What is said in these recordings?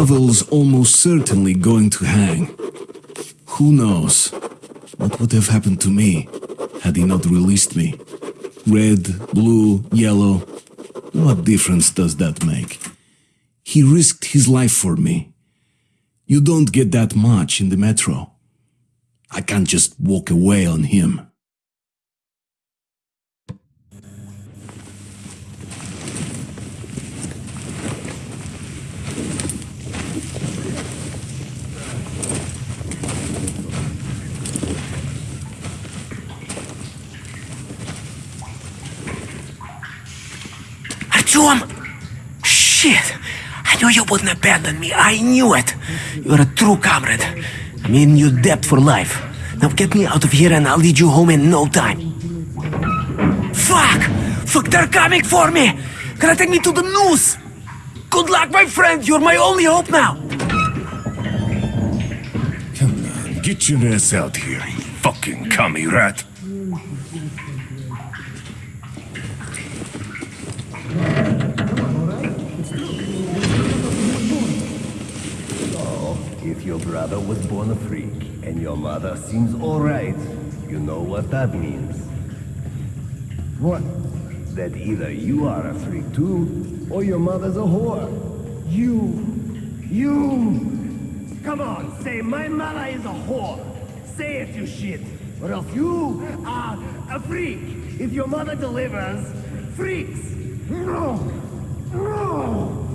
Pavel's almost certainly going to hang. Who knows what would have happened to me had he not released me? Red, blue, yellow, what difference does that make? He risked his life for me. You don't get that much in the metro. I can't just walk away on him. Artyom! Shit! I knew you wouldn't abandon me. I knew it. You're a true comrade. I'm in your debt for life. Now get me out of here and I'll lead you home in no time. Fuck! Fuck, they're coming for me! Gonna take me to the noose! Good luck, my friend! You're my only hope now! Come on, get your ass out here, you fucking commie rat. If your brother was born a freak and your mother seems alright, you know what that means. What? That either you are a freak too, or your mother's a whore. You. You. Come on, say my mother is a whore. Say it, you shit. Or else you are a freak. If your mother delivers, freaks. No. No.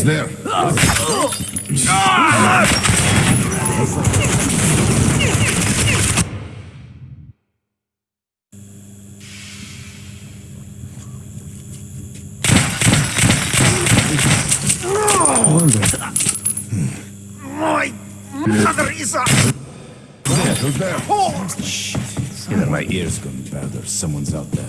Was there? My mother is a... There, who's there? Either my ears gone bad or someone's out there.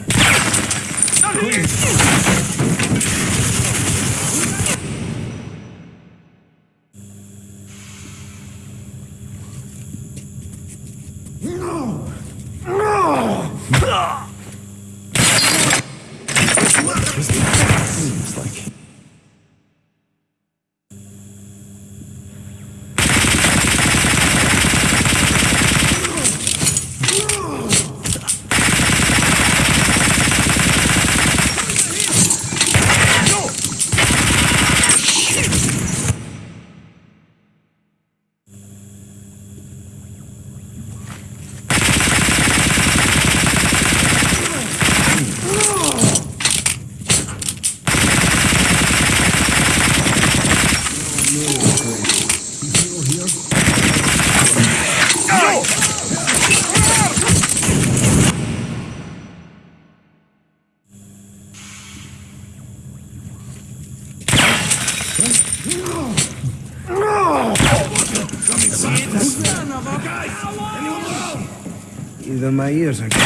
Either my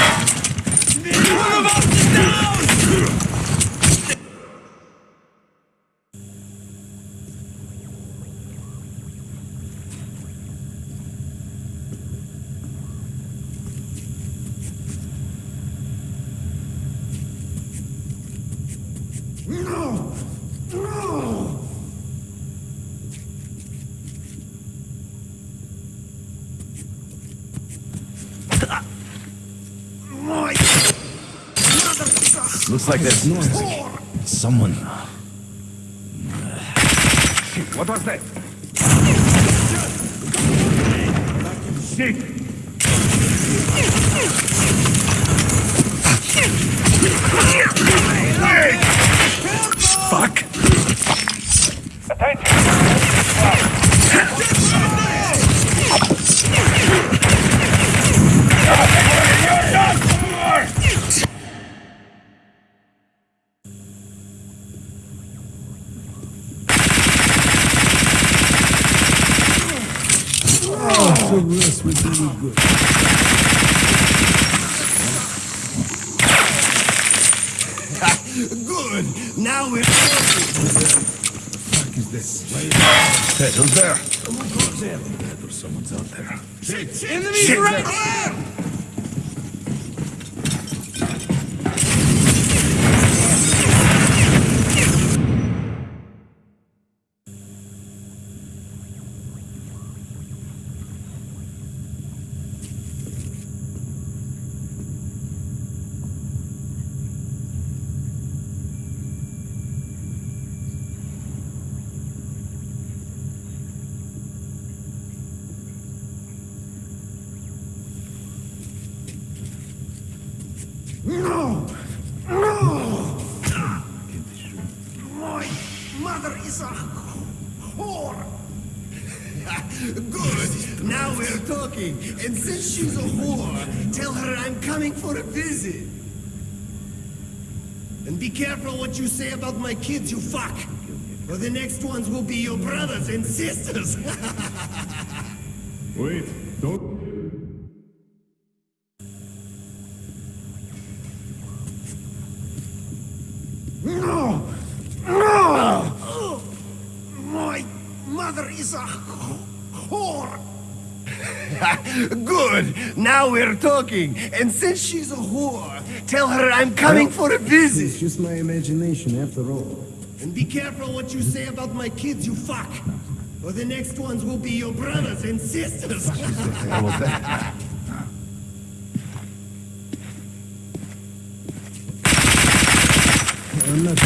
ears are... looks like there's someone. What was that? Good. Now we're Hey, who's there? Oh There's someone's out there. Enemies right here! What you say about my kids, you fuck. Or the next ones will be your brothers and sisters. Wait, don't. No! No! My mother is a whore! Good! Now we're talking. And since she's a whore, tell her I'm coming for a visit. It's just my imagination after all. And be careful what you say about my kids, you fuck. Or the next ones will be your brothers and sisters. I'm not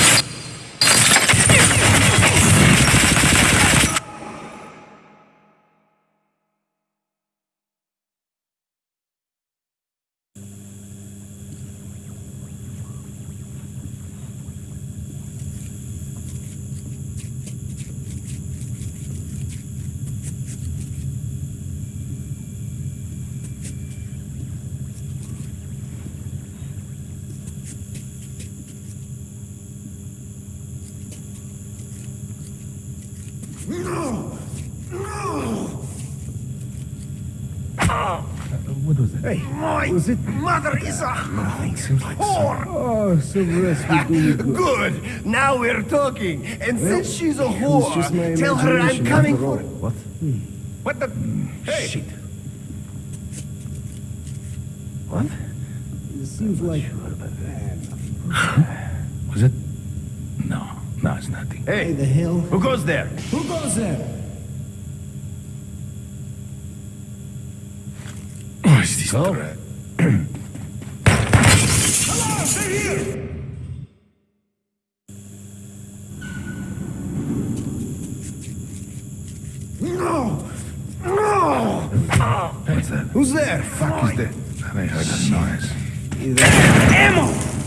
no! No! What was that? Hey, My mother is a whore! Oh, some rest would do you good. Good. Now we're talking. And since she's a was just whore, tell her I'm coming for. all. what? Hmm. What the? Hmm. Hey! Shit. What? It seems like uh, Was it? No, no, it's nothing. Hey, the hell? Who goes there? Who goes there? Oh, is this threat? No! No! What's that? Who's there? Fuck is that? I heard a noise. Ammo!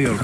That? Now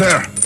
there?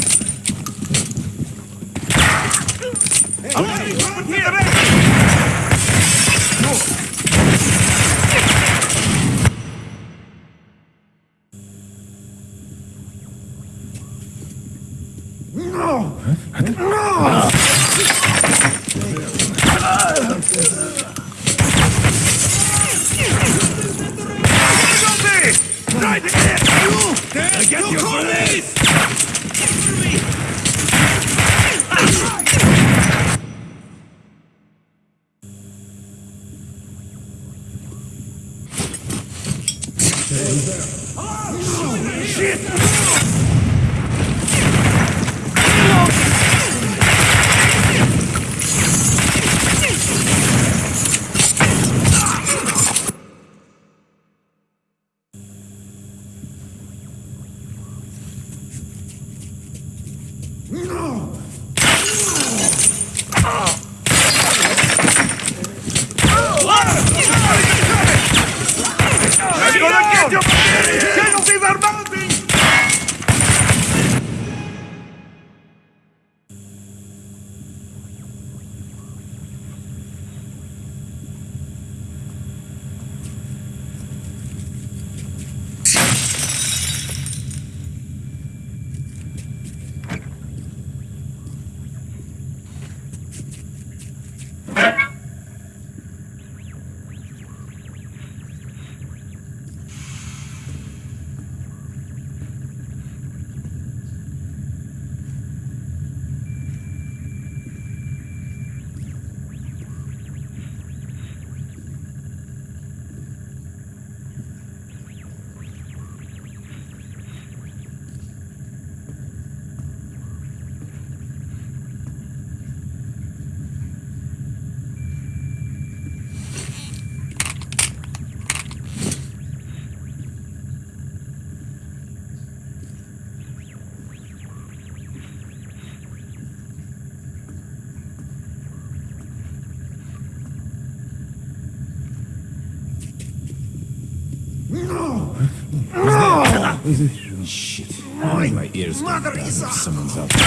Shit. My ears Mother is Someone's out there.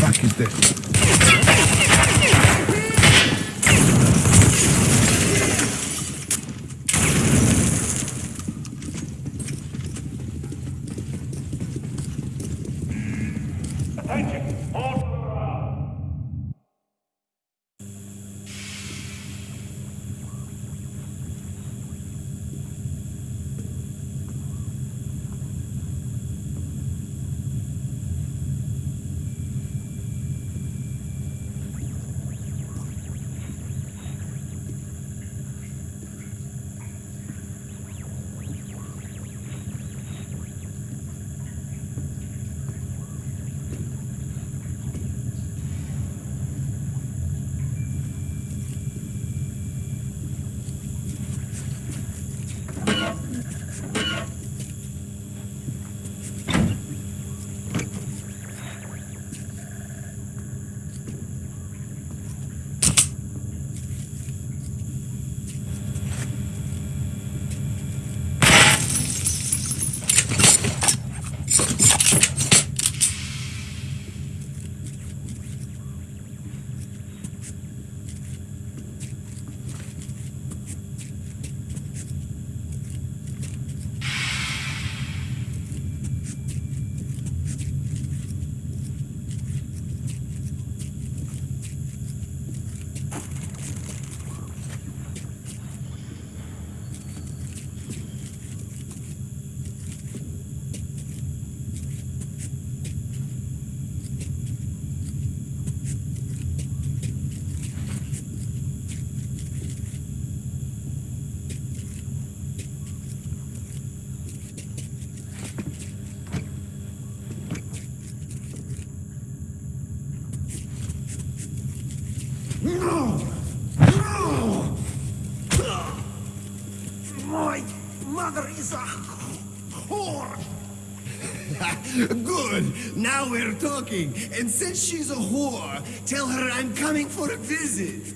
Fuck is that? Good. Now we're talking. And since she's a whore, tell her I'm coming for a visit.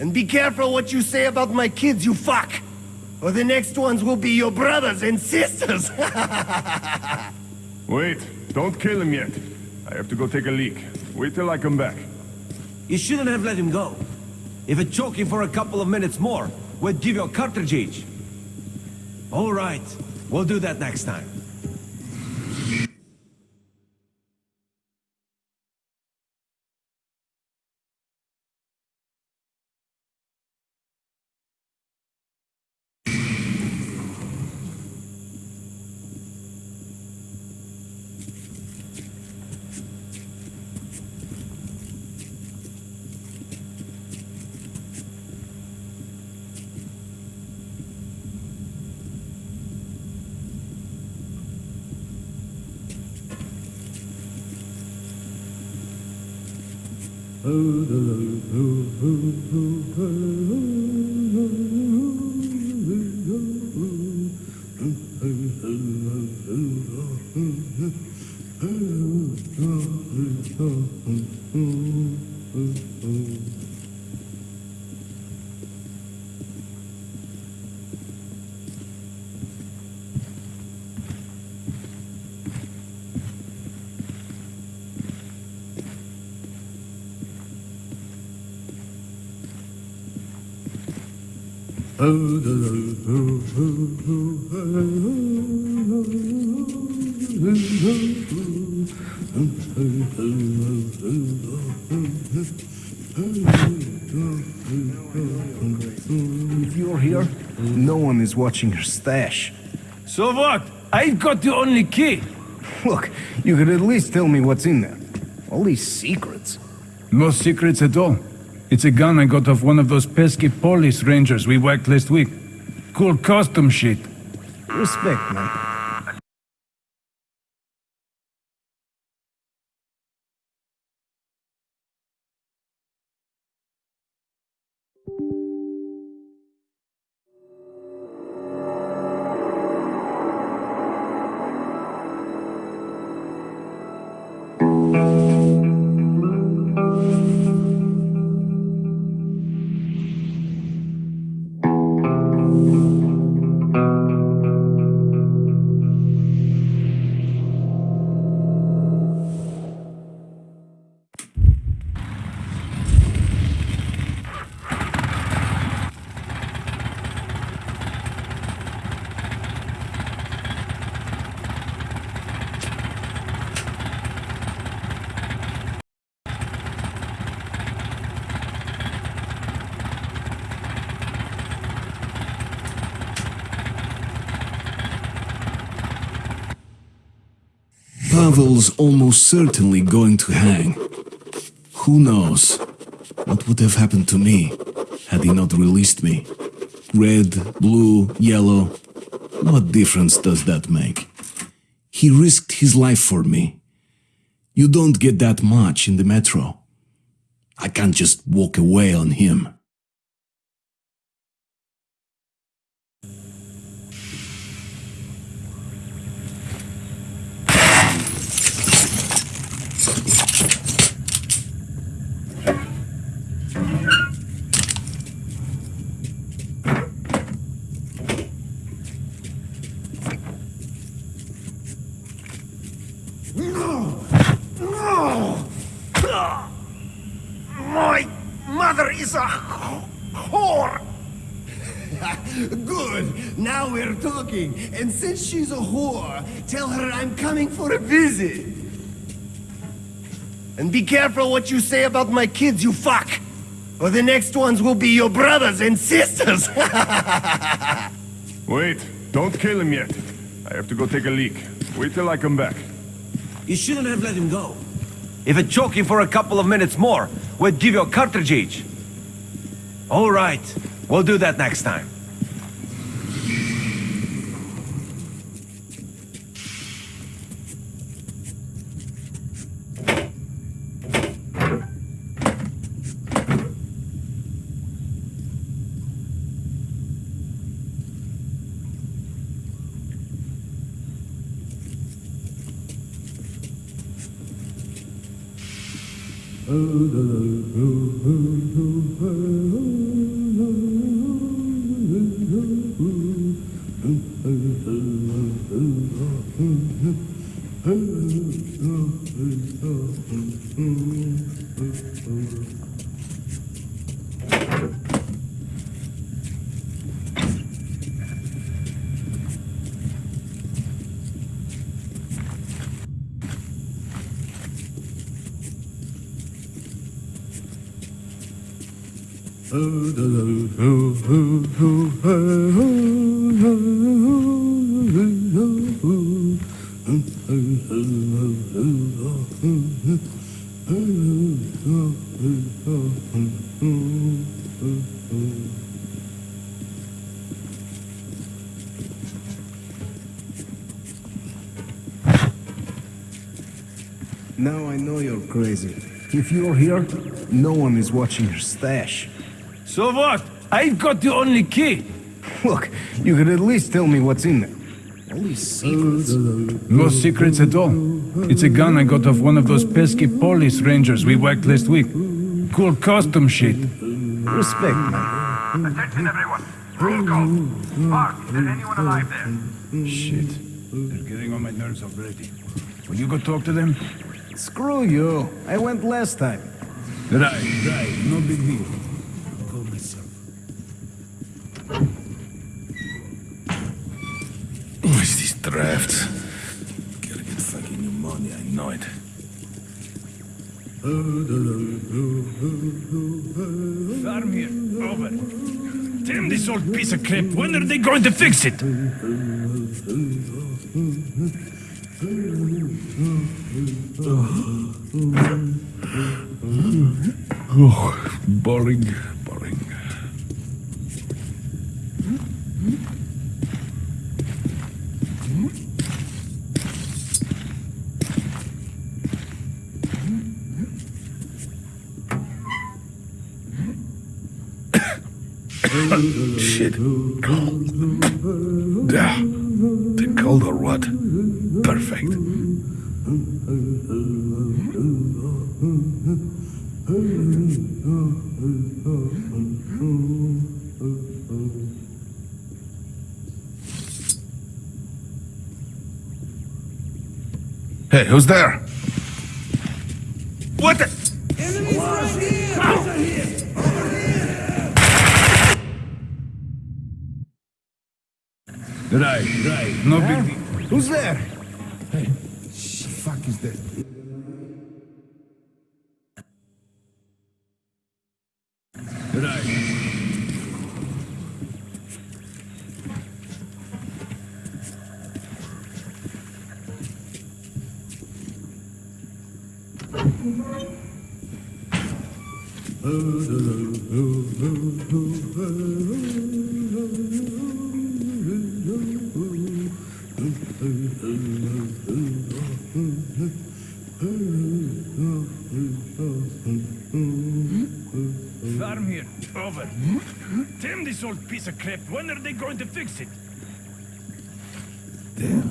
And be careful what you say about my kids, you fuck! Or the next ones will be your brothers and sisters! Wait, don't kill him yet. I have to go take a leak. Wait till I come back. You shouldn't have let him go. If it choke him for a couple of minutes more, we'd give you a cartridge each. All right, we'll do that next time. If you're here, no one is watching your stash. So what? I've got the only key. Look, you could at least tell me what's in there. All these secrets. No secrets at all. It's a gun I got off one of those pesky Polis rangers we whacked last week. Cool custom shit. Respect, man. Pavel's almost certainly going to hang. Who knows? What would have happened to me had he not released me? Red, blue, yellow. What difference does that make? He risked his life for me. You don't get that much in the metro. I can't just walk away on him. My mother is a whore! Good, now we're talking. And since she's a whore, tell her I'm coming for a visit. And be careful what you say about my kids, you fuck! Or the next ones will be your brothers and sisters! Wait, don't kill him yet. I have to go take a leak. Wait till I come back. You shouldn't have let him go. If it choke him for a couple of minutes more, we'd give you a cartridge each. All right, we'll do that next time. If you're here, no one is watching your stash. So what? I've got the only key. Look, you could at least tell me what's in there. All these secrets. No secrets at all. It's a gun I got off one of those pesky Polis rangers we whacked last week. Cool custom shit. Respect, man. Attention everyone. Roll call. Mark, is there anyone alive there? Shit. They're getting on my nerves already. Will you go talk to them? Screw you. I went last time. Right, right. No big deal. I'll go myself. What's these drafts? Gotta get fucking pneumonia, I know it. Farm here. Over. Damn this old piece of crap. When are they going to fix it? Oh, boring, boring. Shit. Yeah. The cold or what? Perfect. Hey, who's there? What the? Right, Right, right. No huh? big deal. Who's there? Hey, shit, fuck is that? Right. Oh, oh, oh, Over. Damn this old piece of crap. When are they going to fix it? Damn.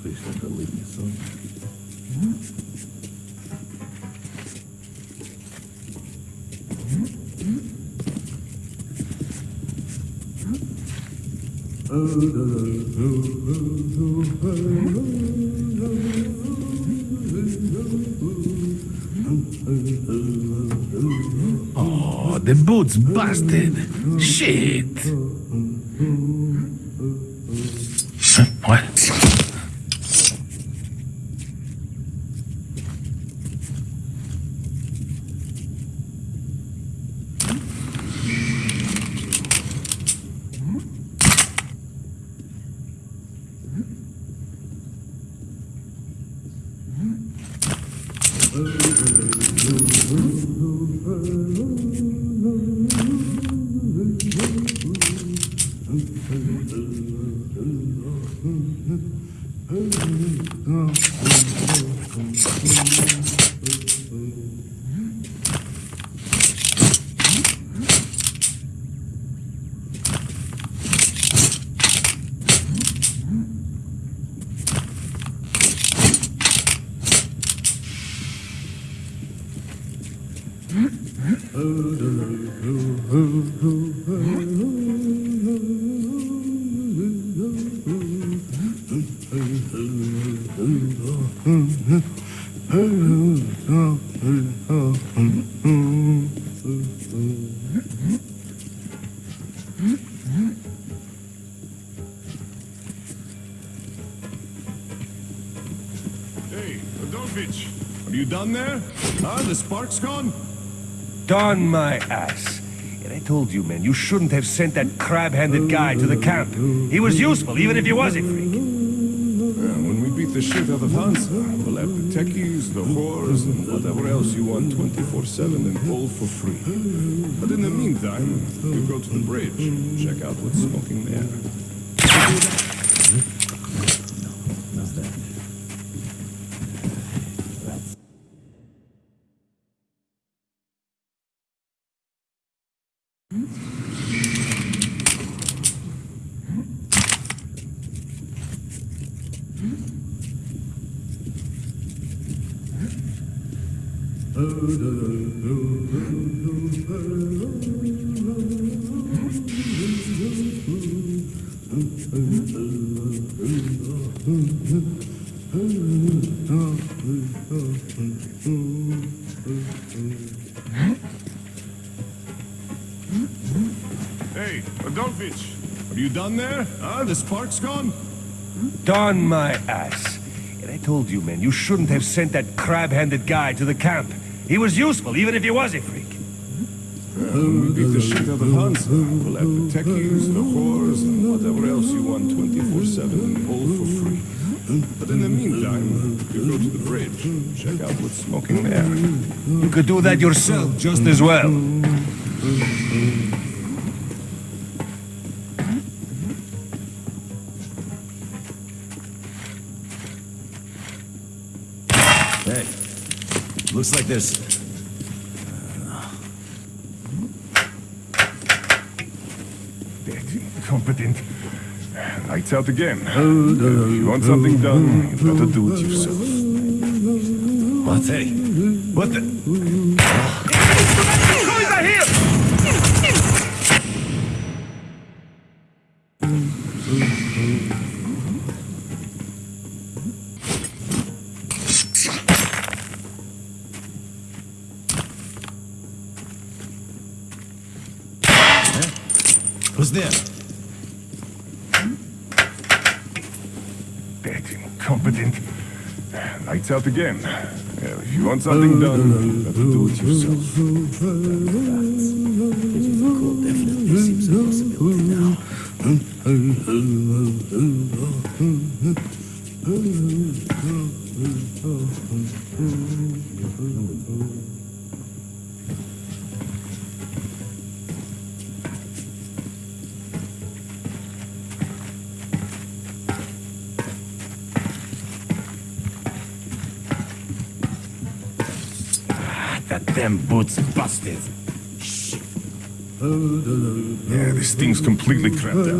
Please don't believe me, son. Oh, the boot's busted. Shit. What? Darn my ass. And I told you, man, you shouldn't have sent that crab-handed guy to the camp. He was useful, even if he was a freak. Yeah, when we beat the shit out of Hansa, we'll have the techies, the whores, and whatever else you want 24-7 and all for free. But in the meantime, you go to the bridge, check out what's smoking there. Hey, you done there? Huh? The spark's gone? Darn my ass. And I told you, man, you shouldn't have sent that crab-handed guy to the camp. He was useful, even if he was a freak. When we beat the shit out of Hansa, we'll have the techies, the whores, and whatever else you want 24-7 and all for free. But in the meantime, you go to the bridge, check out what's smoking there. You could do that yourself just as well. Looks like there's... Competent. Lights out again. If you want something done, you gotta do it yourself. What? Hey, what the... Who's there? Incompetent. Lights out again. If you want something done, do it yourself. Completely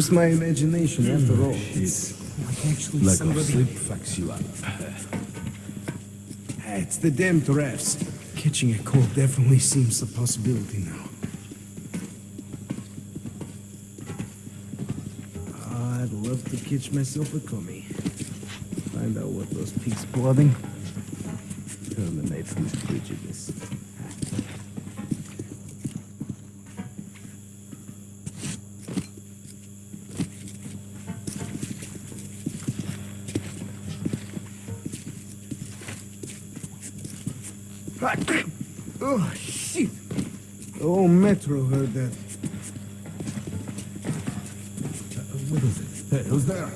just my imagination mm, after all. It's like actually Like somebody... sleep fucks you up. It's the damn giraffes. Catching a cold definitely seems a possibility now. I'd love to catch myself a commie. Find out what those pigs plotting. Terminate this prejudice. Oh, shit! Oh, Metro heard that. Uh, what is it? Hey, who's there?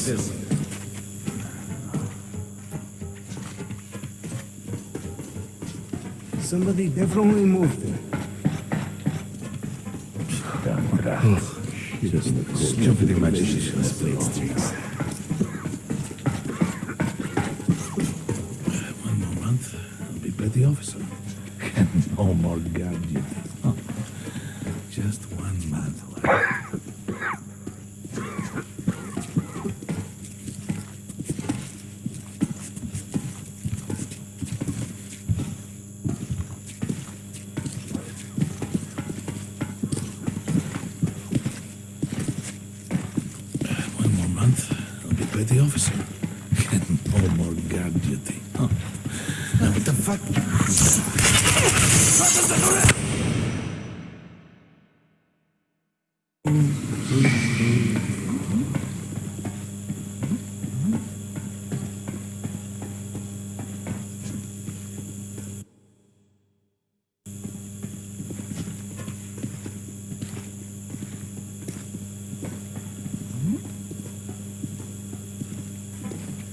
Like this. Somebody definitely moved it. Just stupid imagination split streaks. One more month, I'll be petty officer. And no more guard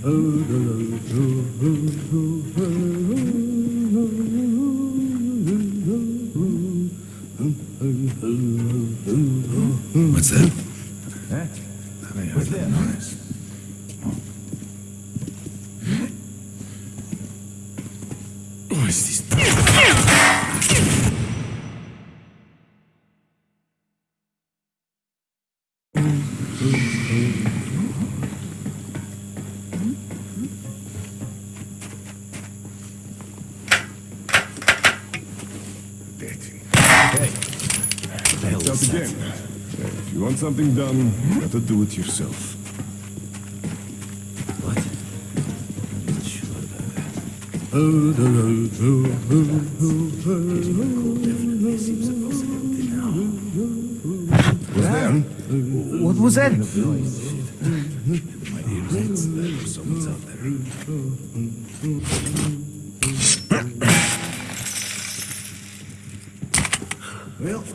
Oh, Lights out again. If you want something done, you better do it yourself. What? I'm not sure about that. Was there? What was that? My ears ain't there. Someone's out there.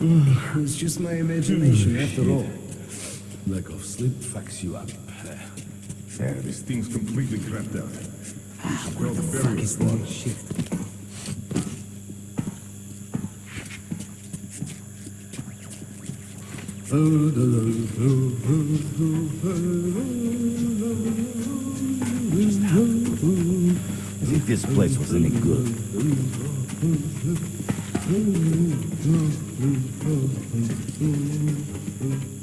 Well, it's just my imagination mm. after all. Lack of sleep fucks you up. Yeah, this thing's completely crapped out. Ah, we should call the Fuck burial is squad. shit? As if this place was any good. Ooh, ooh, ooh, ooh, ooh, ooh.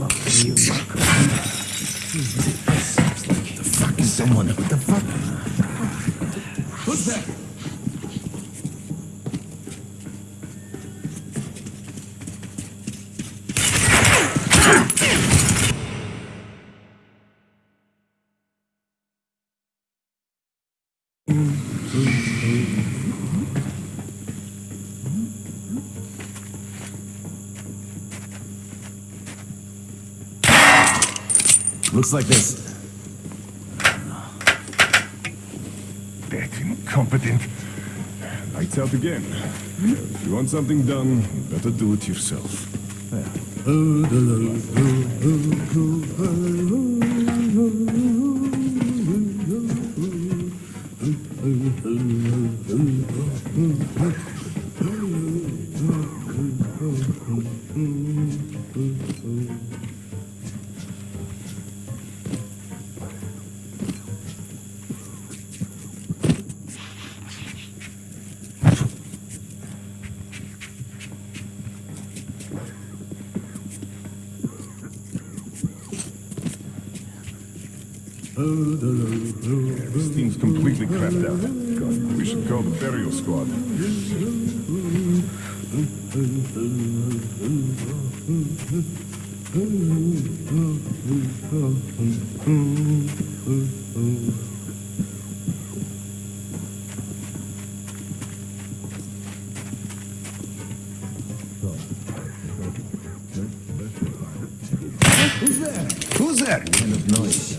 The fuck is someone? What the fuck? Who's there? Looks like this. That incompetent. Lights out again. If you want something done, you better do it yourself. This Who's there? Who's there? Kind of noise.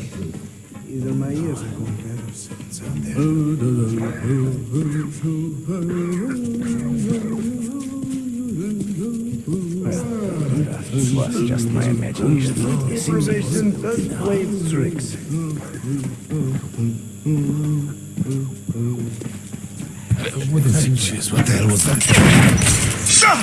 Either my ears are going bad or someone's out there. It was just my imagination. Improvisation does play its tricks. What the hell was that? That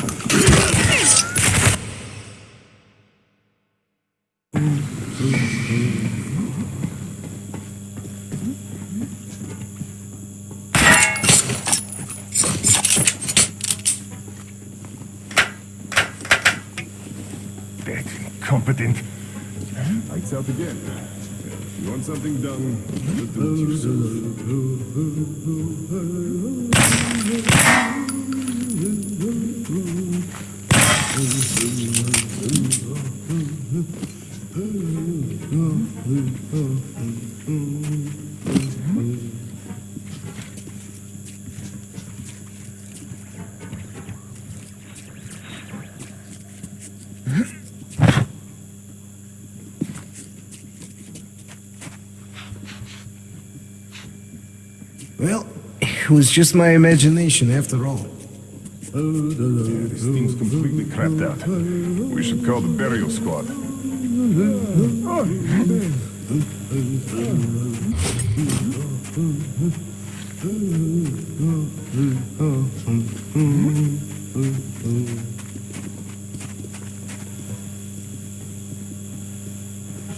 better do it yourself. Was just my imagination after all. This thing's completely crapped out. We should call the burial squad.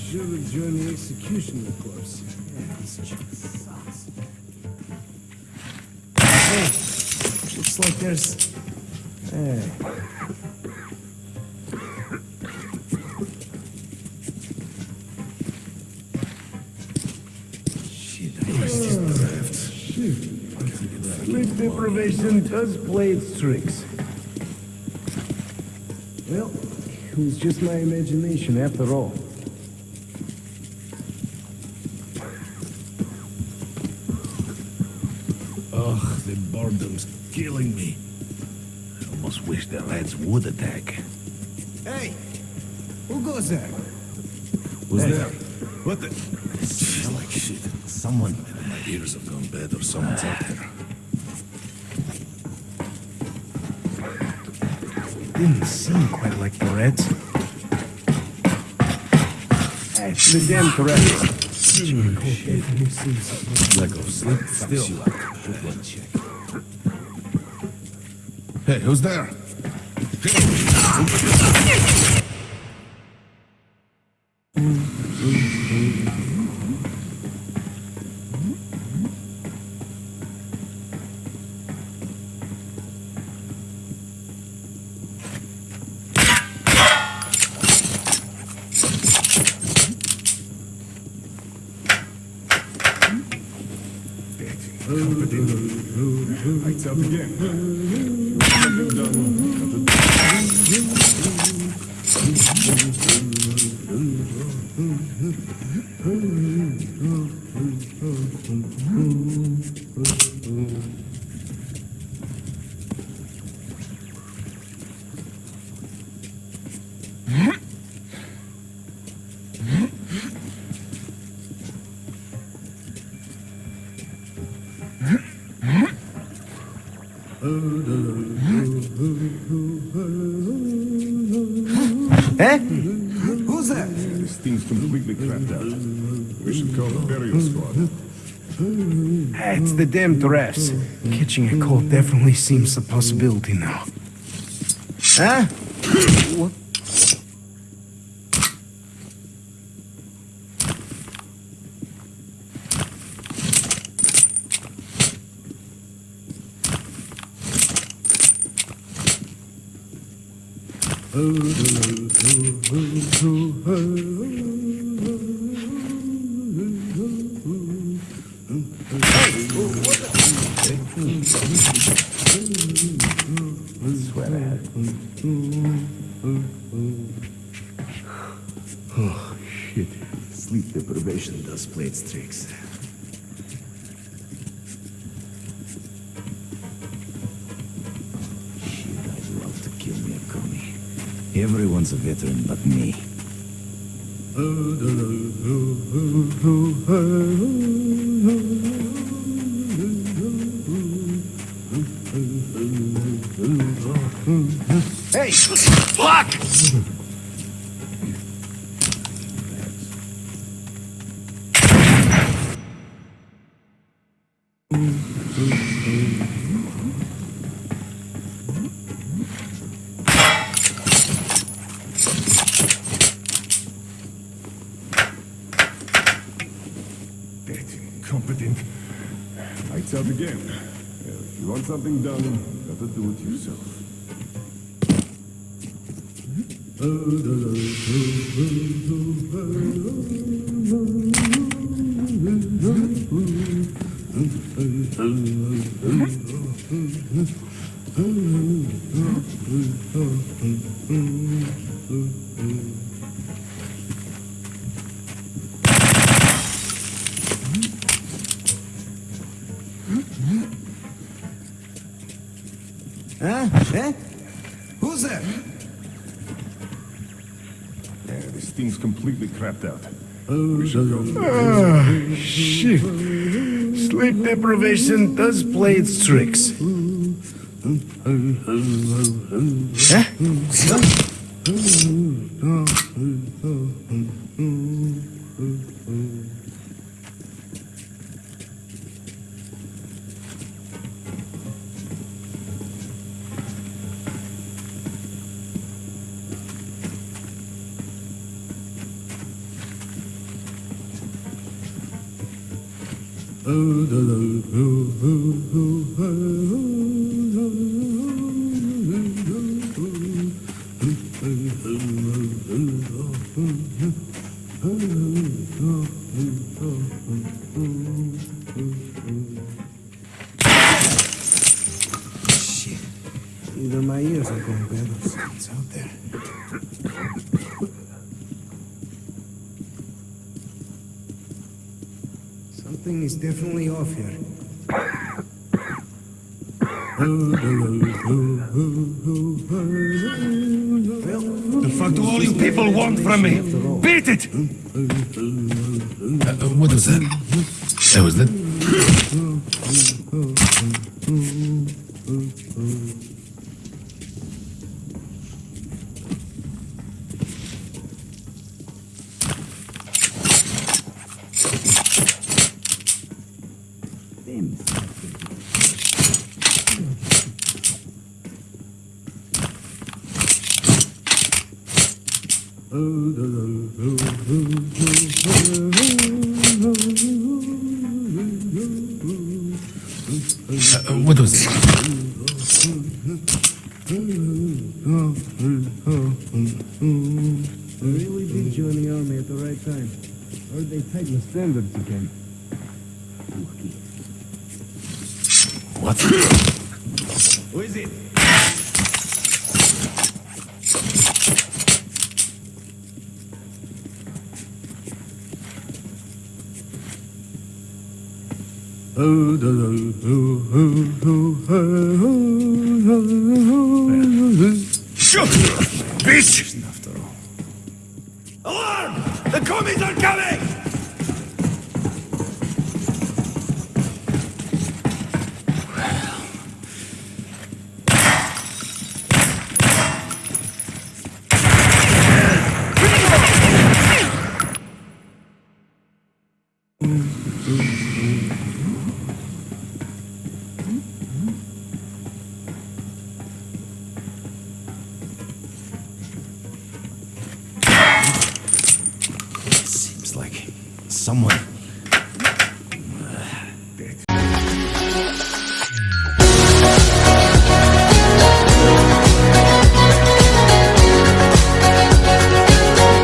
Should have joined the executioner corps. There's. Hey. Shit, I missed this draft. Sleep deprivation does play its tricks. Well, it was just my imagination after all. Ugh, the boredom's killing me. I almost wish the lads would attack. Hey, who goes there? Was there? What the? Smells like shit. Someone. My ears have gone bad or someone's out there. Didn't seem quite like the Reds. The damn Tourette's. Lego, sleep still. Good one, check. Hey, who's there? Lights out again. It's the damn drafts. Catching a cold definitely seems a possibility now. Huh? Oh, shit. Sleep deprivation does play its tricks. Shit, I'd love to kill me a commie. Everyone's a veteran but me. Fuck! Incompetent. Lights out again. If you want something done, gotta do it yourself. Huh? Ah, shit. Sleep deprivation does play its tricks. Huh? Uh, what was